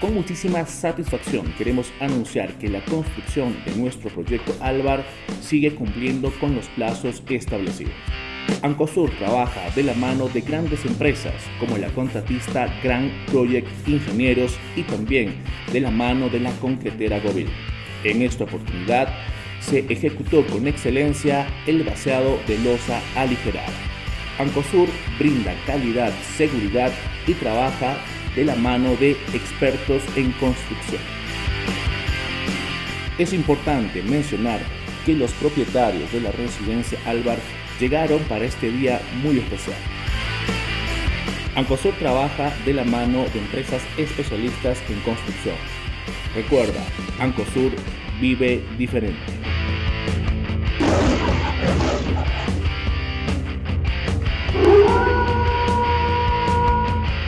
Con muchísima satisfacción queremos anunciar que la construcción de nuestro proyecto Álvar sigue cumpliendo con los plazos establecidos. Ancosur trabaja de la mano de grandes empresas como la contratista Grand Project Ingenieros y también de la mano de la concretera Govil. En esta oportunidad se ejecutó con excelencia el vaciado de losa aligerada. Ancosur brinda calidad, seguridad y trabaja de la mano de expertos en construcción. Es importante mencionar que los propietarios de la residencia Álvar llegaron para este día muy especial. Ancosur trabaja de la mano de empresas especialistas en construcción. Recuerda, Ancosur vive diferente.